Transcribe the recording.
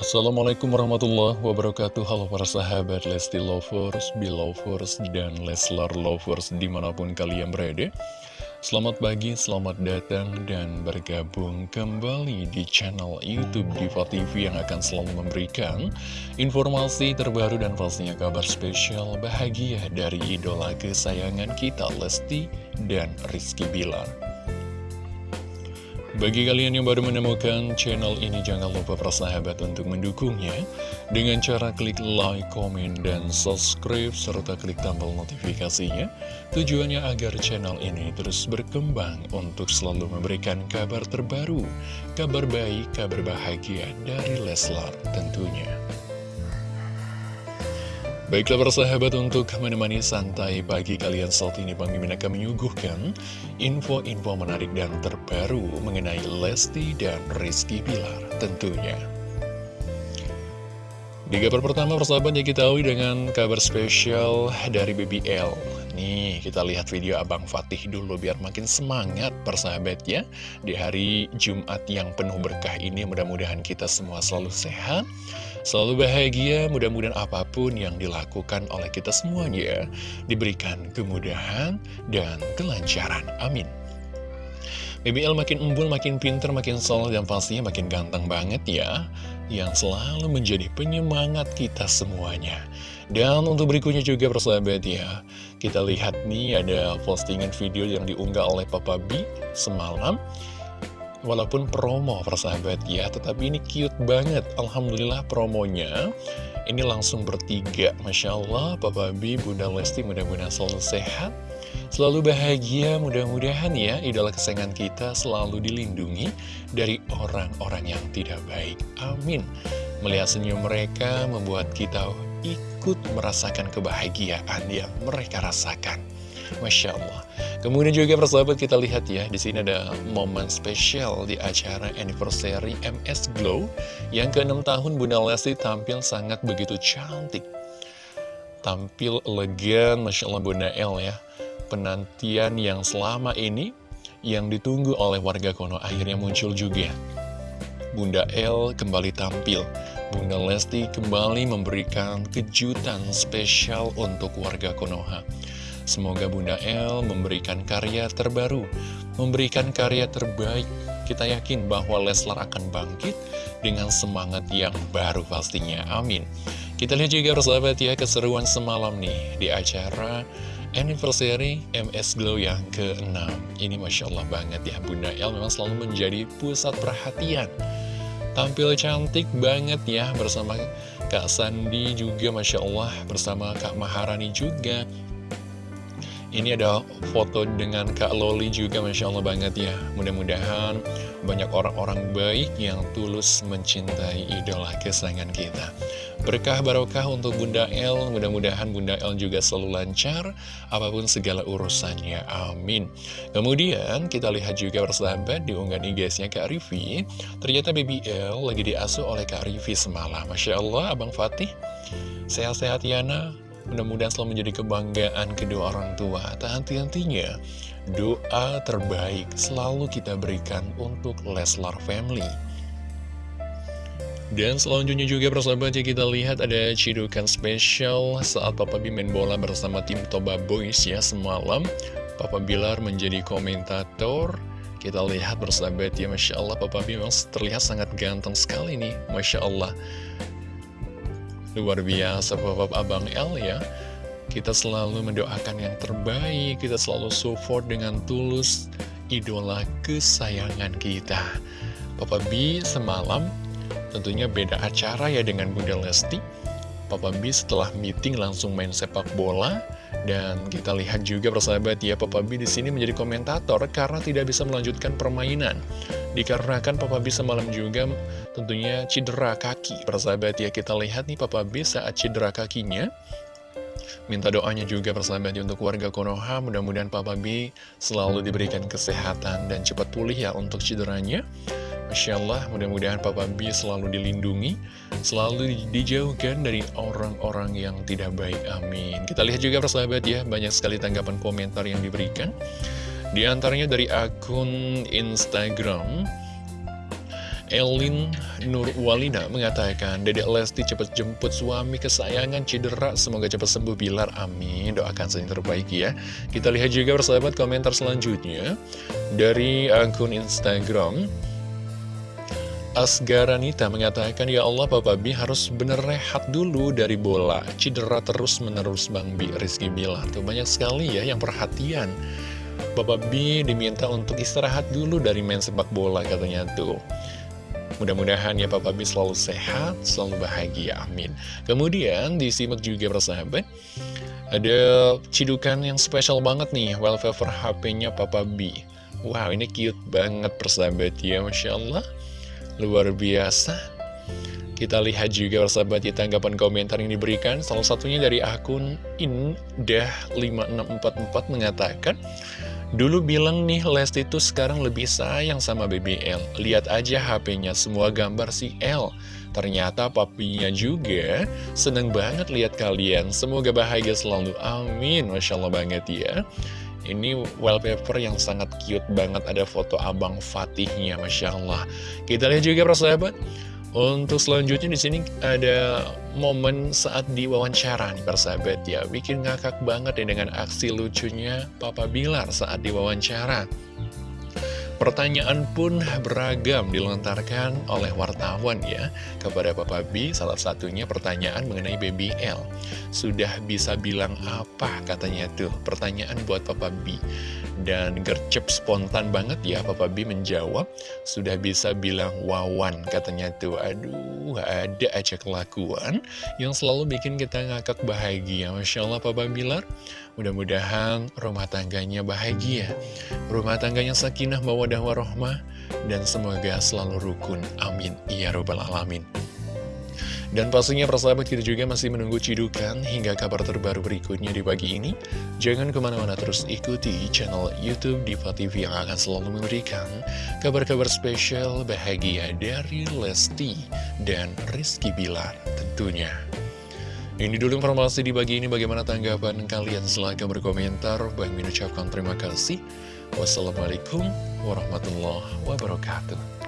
Assalamualaikum warahmatullahi wabarakatuh. Halo para sahabat Lesti Lovers, Belovers, dan Leslar Lovers di mana pun kalian berada. Selamat pagi, selamat datang dan bergabung kembali di channel Youtube Diva TV yang akan selalu memberikan informasi terbaru dan pastinya kabar spesial bahagia dari idola kesayangan kita Lesti dan Rizky Bilar bagi kalian yang baru menemukan channel ini, jangan lupa persahabat untuk mendukungnya dengan cara klik like, komen, dan subscribe, serta klik tombol notifikasinya. Tujuannya agar channel ini terus berkembang untuk selalu memberikan kabar terbaru, kabar baik, kabar bahagia dari Leslar tentunya. Baiklah persahabat untuk menemani santai pagi kalian saat ini Bang Mimin akan menyuguhkan info-info menarik dan terbaru mengenai Lesti dan Rizky Bilar tentunya. Di kabar pertama persahabat ya kita tahu dengan kabar spesial dari BBL Nih kita lihat video Abang Fatih dulu biar makin semangat persahabat ya Di hari Jumat yang penuh berkah ini mudah-mudahan kita semua selalu sehat Selalu bahagia, mudah-mudahan apa pun yang dilakukan oleh kita semuanya diberikan kemudahan dan kelancaran. Amin. BBL makin embul, makin pinter, makin solid, dan pastinya makin ganteng banget ya Yang selalu menjadi penyemangat kita semuanya Dan untuk berikutnya juga persahabat ya Kita lihat nih ada postingan video yang diunggah oleh Papa B semalam. Walaupun promo persahabat ya Tetapi ini cute banget. Alhamdulillah promonya Ini langsung bertiga. Masya Allah Papa B, Bunda Lesti mudah-mudahan selalu sehat Selalu bahagia. Mudah-mudahan ya Idola kesayangan kita selalu dilindungi Dari orang-orang yang tidak baik. Amin. Melihat senyum mereka Membuat kita ikut merasakan kebahagiaan yang mereka rasakan. Masya Allah. Kemudian juga persahabat kita lihat ya di sini ada momen spesial di acara anniversary MS Glow Yang ke-6 tahun Bunda Lesti tampil sangat begitu cantik. Tampil elegan Masya Allah Bunda El ya. Penantian yang selama ini yang ditunggu oleh warga Kono akhirnya muncul juga. Bunda El kembali tampil Bunda Lesti kembali memberikan kejutan spesial untuk warga Konoha Semoga Bunda El memberikan karya terbaru, memberikan karya terbaik. Kita yakin bahwa Leslar akan bangkit dengan semangat yang baru pastinya. Amin. Kita lihat juga persahabat ya keseruan semalam nih di acara anniversary MS Glow yang ke-6. Ini Masya Allah banget ya, Bunda El memang selalu menjadi pusat perhatian. Tampil cantik banget ya bersama Kak Sandi juga Masya Allah bersama Kak Maharani juga ini ada foto dengan Kak Loli juga Masya Allah banget ya. Mudah-mudahan banyak orang-orang baik yang tulus mencintai idola kesayangan kita. Berkah barokah untuk Bunda El. Mudah-mudahan Bunda El juga selalu lancar Apa pun segala urusannya. Amin. Kemudian kita lihat juga persahabat di unggahan IG-nya Kak Rivi Ternyata BBL lagi diasuh oleh Kak Rivi semalam. Masya Allah Abang Fatih. Sehat-sehat Yana Mudah-mudahan selalu menjadi kebanggaan kedua orang tua. Tak henti-hentinya, doa terbaik selalu kita berikan untuk Leslar Family. Dan selanjutnya juga persahabat ya kita lihat ada cidukan spesial saat Papa B main bola bersama tim Toba Boys ya semalam. Papa Bilar menjadi komentator. Kita lihat bersahabat ya Masya Allah Papa B memang terlihat sangat ganteng sekali nih Masya Allah Luar biasa Bapak Abang L ya. Kita selalu mendoakan yang terbaik. Kita selalu support dengan tulus Idola kesayangan kita. Papa B semalam Tentunya beda acara ya dengan Bunda Lesti. Papa B setelah meeting langsung main sepak bola dan kita lihat juga persahabat ya Papa B di sini menjadi komentator karena tidak bisa melanjutkan permainan. Dikarenakan Papa B semalam juga tentunya cedera kaki Persahabat. Ya kita lihat nih Papa B saat cedera kakinya. Minta doanya juga persahabat ya untuk warga Konoha. Mudah-mudahan Papa B selalu diberikan kesehatan dan cepat pulih ya untuk cederanya Masya Allah mudah-mudahan Papa B selalu dilindungi Selalu dijauhkan dari orang-orang yang tidak baik Amin Kita lihat juga persahabat ya Banyak sekali tanggapan komentar yang diberikan di antaranya dari akun Instagram Elin Nurwalina mengatakan, Dedek Lesti cepat jemput suami kesayangan cedera, semoga cepat sembuh Bilar, amin. Doakan saja yang terbaik ya. Kita lihat juga persahabat komentar selanjutnya dari akun Instagram. Asgaranita mengatakan, Ya Allah Papa B harus bener rehat dulu dari bola. Cedera terus menerus Bang B, Rizky Bilar. Tuh banyak sekali ya yang perhatian. Bapak B diminta untuk istirahat dulu dari main sepak bola katanya tuh. Mudah-mudahan ya Papa B selalu sehat, selalu bahagia, amin. Kemudian disimak juga persahabat, ada cidukan yang spesial banget nih, wallpaper HP-nya Papa B. Wow, ini cute banget persahabat ya, Masya Allah. Luar biasa. Kita lihat juga persahabat di tanggapan komentar yang diberikan, salah satunya dari akun Indah5644 mengatakan, Dulu bilang nih Lesti itu sekarang lebih sayang sama BBL Lihat aja HP-nya semua gambar si L. Ternyata papinya juga seneng banget lihat kalian. Semoga bahagia selalu. Amin. Masya Allah banget ya ini wallpaper yang sangat cute banget. Ada foto Abang Fatihnya Masya Allah. Kita lihat juga persahabat. Untuk selanjutnya di sini ada momen saat diwawancara nih persahabat ya. Bikin ngakak banget ya dengan aksi lucunya Papa Bilar saat diwawancara Pertanyaan pun beragam dilontarkan oleh wartawan ya kepada Papa B. Salah satunya pertanyaan mengenai BBL. Sudah bisa bilang apa katanya tuh? Pertanyaan buat Papa B. Dan gercep spontan banget ya Papa B menjawab, sudah bisa bilang wawan katanya tuh. Aduh, ada aja kelakuan yang selalu bikin kita ngakak bahagia. Masya Allah Papa Bilar, mudah-mudahan rumah tangganya bahagia. Rumah tangganya sakinah mawadah warohmah. Dan semoga selalu rukun. Amin. Ya Rabbal Alamin. Dan pastinya persahabat kita juga masih menunggu cidukan hingga kabar terbaru berikutnya di pagi ini. Jangan ke mana-mana terus ikuti channel Youtube Diva TV yang akan selalu memberikan kabar-kabar spesial bahagia dari Lesti dan Rizky Bilar tentunya. Ini dulu informasi di pagi ini bagaimana tanggapan kalian silahkan berkomentar. Bang mengucapkan terima kasih. Wassalamualaikum warahmatullahi wabarakatuh.